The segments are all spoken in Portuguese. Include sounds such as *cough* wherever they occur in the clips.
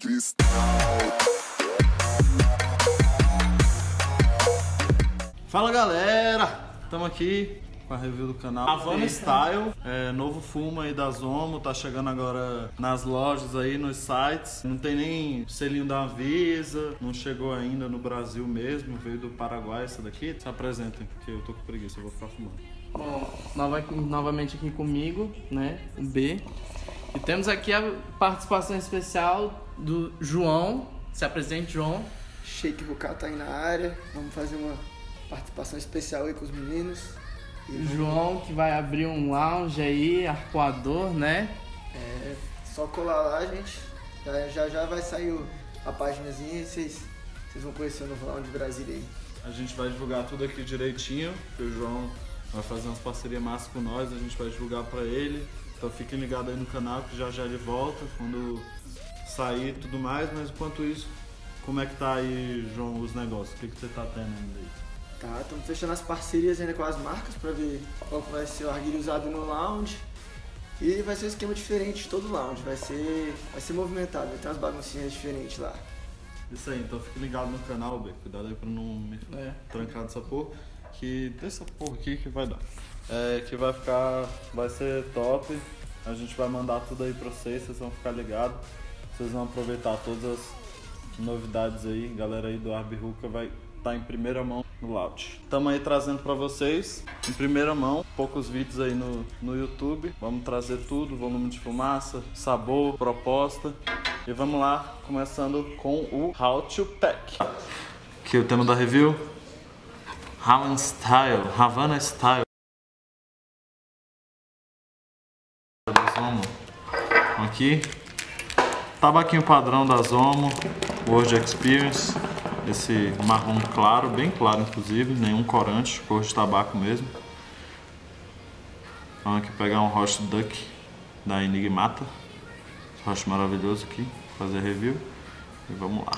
cristal. Fala galera, estamos aqui com a review do canal Havana Style, é, novo fumo aí da Zomo, tá chegando agora nas lojas aí, nos sites. Não tem nem selinho da Anvisa, não chegou ainda no Brasil mesmo, veio do Paraguai essa daqui. Se apresentem, porque eu tô com preguiça, eu vou ficar fumando. Bom, nova- novamente aqui comigo, né, o B. E temos aqui a participação especial do João. Se apresente, João. Shake Bucal tá aí na área. Vamos fazer uma participação especial aí com os meninos. E O João que vai abrir um lounge aí, arcoador, né? é só colar lá, gente. Já já, já vai sair a paginazinha e vocês, vocês vão conhecer o novo Lounge Brasília aí. A gente vai divulgar tudo aqui direitinho, que o João vai fazer umas parcerias massas com nós, a gente vai divulgar pra ele. Então fiquem ligados aí no canal que já já ele volta quando sair e tudo mais, mas enquanto isso, como é que tá aí, João, os negócios? O que, que você tá tendo ainda aí? Tá, estamos fechando as parcerias ainda com as marcas pra ver qual que vai ser o arguilho usado no lounge. E vai ser um esquema diferente de todo lounge. Vai ser, vai ser movimentado, vai ter umas baguncinhas diferentes lá. Isso aí, então fique ligado no canal, B. Cuidado aí pra não me É. trancar dessa porra. Que dessa porra aqui que vai dar. É, que vai ficar. Vai ser top. A gente vai mandar tudo aí pra vocês, vocês vão ficar ligados. Vocês vão aproveitar todas as novidades aí. Galera aí do Arby Hookah vai estar em primeira mão no Loud. Estamos aí trazendo pra vocês em primeira mão, poucos vídeos aí no, no YouTube. Vamos trazer tudo, volume de fumaça, sabor, proposta. E vamos lá, começando com o How to Pack. Aqui o tema da review. Havana Style, Havana Style. Zomo. Aqui. Tabaquinho padrão da Zomo, World Experience. Esse marrom claro, bem claro inclusive, nenhum corante, cor de tabaco mesmo. Vamos aqui pegar um Roast Duck da Enigmata. Rosto maravilhoso aqui, fazer review. E vamos lá.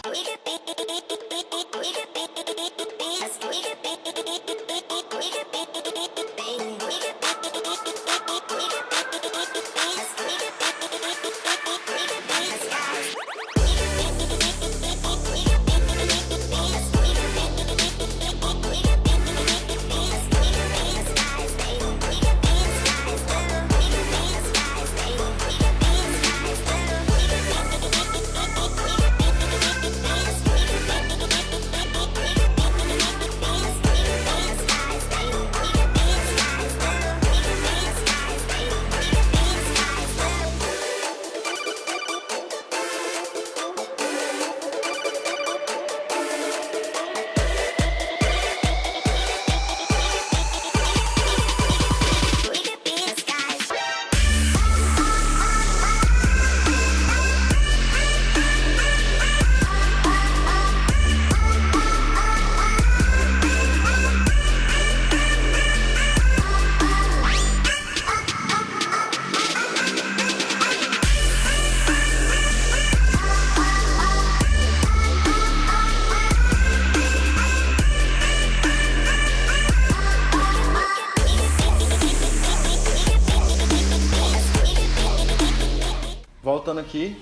Voltando aqui,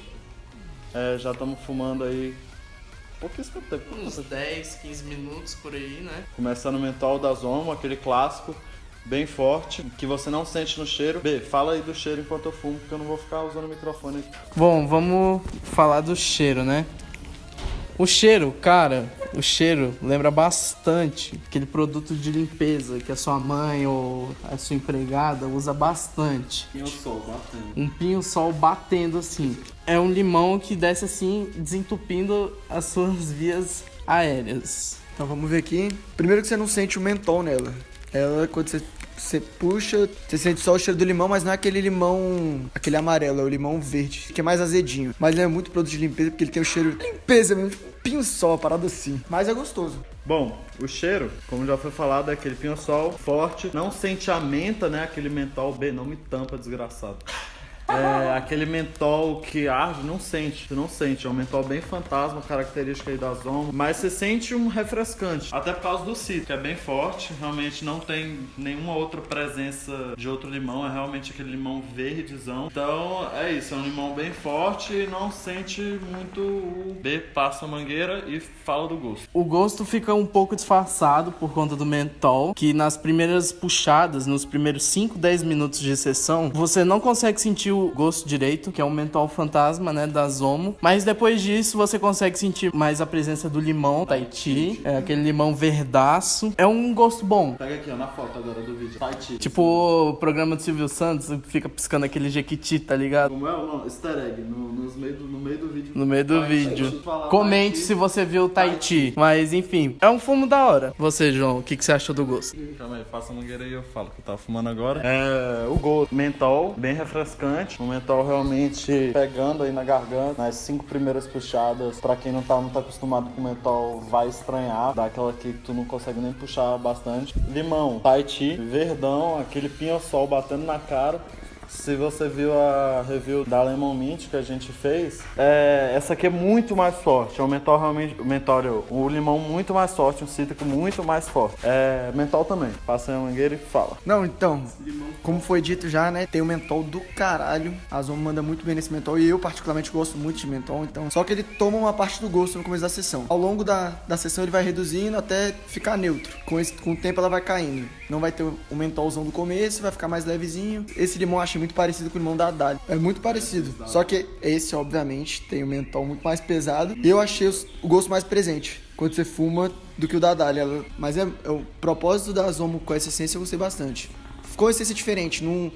é, já estamos fumando aí pouquíssimo tempo. Uns 10, 15 minutos por aí, né? Começando o mentol da Zomo, aquele clássico, bem forte, que você não sente no cheiro. B, fala aí do cheiro enquanto eu fumo, porque eu não vou ficar usando o microfone aqui. Bom, vamos falar do cheiro, né? O cheiro, cara, o cheiro lembra bastante aquele produto de limpeza que a sua mãe ou a sua empregada usa bastante. E o sol batendo. Um pinho-sol batendo assim. É um limão que desce assim, desentupindo as suas *laughs* vias aéreas. Então vamos ver aqui. Primeiro que você não sente o mentol nela. Ela, quando você, você puxa, você sente só o cheiro do limão, mas não é aquele limão, aquele amarelo, é o limão verde, que é mais azedinho. Mas é muito produto de limpeza, porque ele tem o cheiro de limpeza mesmo, um pinho só, uma parada assim. Mas é gostoso. Bom, o cheiro, como já foi falado, é aquele pinho-sol forte, não sente a menta, né? Aquele mentol B, não me tampa, desgraçado. É, aquele mentol que arde, não sente, não sente. É um mentol bem fantasma, característica aí da Zomo. Mas você sente um refrescante. Até por causa do citro, que é bem forte. Realmente não tem nenhuma outra presença de outro limão. É realmente aquele limão verdezão. Então é isso, é um limão bem forte e não sente muito o B passa a mangueira e fala do gosto. O gosto fica um pouco disfarçado por conta do mentol, que nas primeiras puxadas, nos primeiros 5, 10 minutos de sessão, você não consegue sentir o gosto direito, que é um mentol fantasma, né, da Zomo. Mas depois disso você consegue sentir mais a presença do limão, Tahiti, é aquele limão verdaço. É um gosto bom. Pega aqui, ó, na foto agora do vídeo. Tahiti. Tipo o programa do Silvio Santos, fica piscando aquele jequiti, tá ligado? Como é o nome? Easter egg, no, nos meio do, no meio do vídeo. No meio do vídeo. Comente se você viu o Tahiti. Mas enfim, é um fumo da hora. Você, João, o que, que você achou do gosto? Calma aí, passa a mangueira aí eu falo que eu tava fumando agora. É, o gosto. Mentol, bem refrescante. O mentol realmente pegando aí na garganta. Nas cinco primeiras puxadas, pra quem não tá muito acostumado com mentol, vai estranhar. Dá aquela que tu não consegue nem puxar bastante. Limão, Tahiti, verdão, aquele pinho-sol batendo na cara. Se você viu a review da Lemon Mint que a gente fez, é, essa aqui é muito mais forte. É um mentol realmente. Mentol, o limão muito mais forte, um cítrico muito mais forte. É, mentol também. Passa a mangueira e fala. Não, então, como foi dito já, né? Tem o mentol do caralho. A Zomo manda muito bem nesse mentol. E eu, particularmente, gosto muito de mentol. Então, só que ele toma uma parte do gosto no começo da sessão. Ao longo da, da sessão, ele vai reduzindo até ficar neutro. Com, esse, com o tempo, ela vai caindo. Não vai ter o mentolzão do começo, vai ficar mais levezinho. Esse limão achei muito parecido com o limão da Haddad. É muito parecido. Só que esse, obviamente, tem o mentol muito mais pesado. E eu achei o gosto mais presente quando você fuma do que o da Dália. Mas é, é o propósito da Zomo com essa essência eu gostei bastante. Ficou uma essência diferente, não,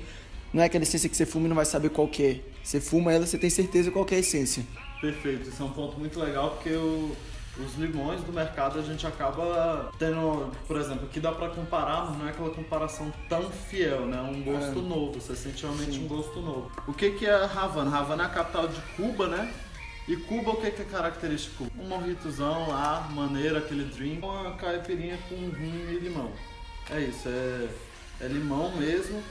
não é aquela essência que você fuma e não vai saber qual que é. Você fuma ela, você tem certeza qual que é a essência. Perfeito, isso é um ponto muito legal porque o- os limões do mercado a gente acaba tendo, por exemplo, aqui dá pra comparar, mas não é aquela comparação tão fiel, né? Um gosto novo, você sente realmente um gosto novo. O que que é Havana? Havana é a capital de Cuba, né? E Cuba, o que que é característico? Um morritozão lá, maneiro, aquele drink, uma caipirinha com rum e limão. É isso, é, é limão mesmo.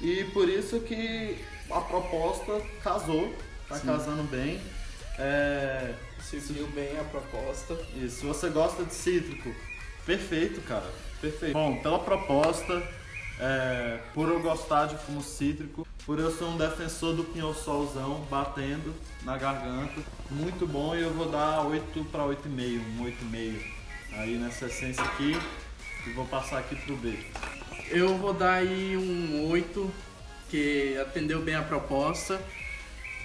E por isso que a proposta casou, tá casando bem. É, Seguiu bem a proposta. e se você gosta de cítrico, perfeito, cara. Perfeito. Bom, pela proposta, é, por eu gostar de fumo cítrico, por eu ser um defensor do pinhol-solzão batendo na garganta, muito bom e eu vou dar 8 para 8,5, um 8,5 aí nessa essência aqui e vou passar aqui pro B. Eu vou dar aí um 8, que atendeu bem a proposta,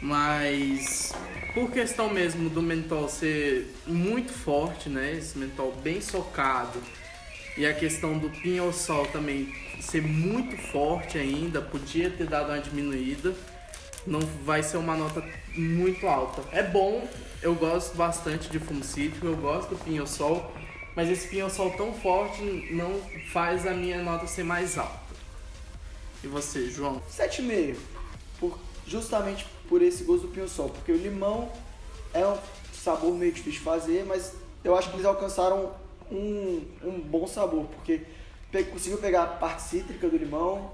mas por questão mesmo do mentol ser muito forte, né? Esse mentol bem socado, e a questão do pinho-sol também ser muito forte ainda, podia ter dado uma diminuída. Não vai ser uma nota muito alta. É bom, eu gosto bastante de fumo cítrico, eu gosto do pinho-sol, mas esse pinho-sol tão forte não faz a minha nota ser mais alta. E você, João? 7,5. Por, justamente por esse gosto do pinho-sol. Porque o limão é um sabor meio difícil de fazer, mas eu acho que eles alcançaram um, um bom sabor. Porque pe- conseguiu pegar a parte cítrica do limão,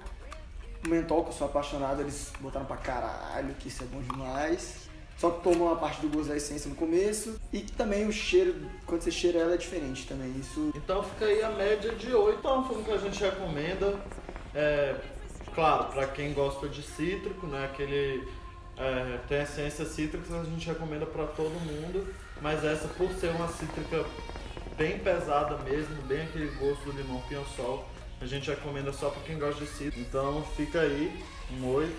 o mentol, que eu sou apaixonado, eles botaram pra caralho, que isso é bom demais. Só que tomou uma parte do gosto da essência no começo. E também o cheiro, quando você cheira ela, é diferente também. Isso Então fica aí a média de 8. É um fumo que a gente recomenda. É, claro, para quem gosta de cítrico, né? Aquele é, tem essência cítrica, a gente recomenda para todo mundo. Mas essa, por ser uma cítrica bem pesada mesmo, bem aquele gosto do limão pinho-sol, a gente recomenda só para quem gosta de cítrico. Então fica aí um 8.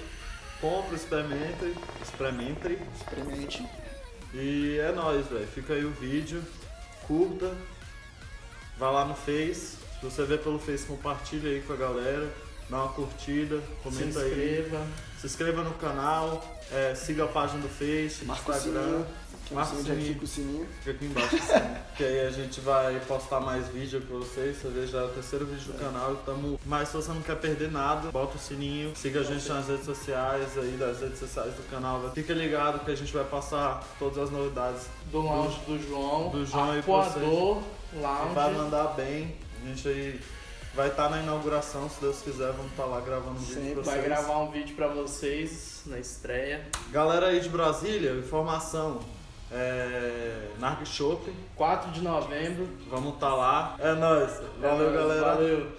Compre, experimente, experimente. experimente. E é nóis, velho. Fica aí o vídeo. Curta. Vai lá no Face. Se você vê pelo Face, compartilha aí com a galera. Dá uma curtida, comenta Se aí. inscreva. Se inscreva no canal. é, siga a página do Face, do Marca o Instagram. sininho. Que Marca o é sininho. fica o sininho. Fica aqui embaixo assim. *laughs* que aí a gente vai postar mais vídeo pra vocês. Você vê já é o terceiro vídeo do canal. Tamo... Mas se você não quer perder nada, bota o sininho. Siga a gente nas redes sociais aí, das redes sociais do canal. Fica ligado que a gente vai passar todas as novidades. Do lounge do João. Do João e Arpoador Vai Lounge. mandar bem. A gente aí vai estar na inauguração, se Deus quiser, vamos estar lá gravando um vídeo Sempre pra vai vocês. gravar um vídeo pra vocês na estreia. Galera aí de Brasília, informação. É... Narg Shop, 4 de novembro. vamos estar lá. É nóis. Valeu, É nóis, galera. Valeu.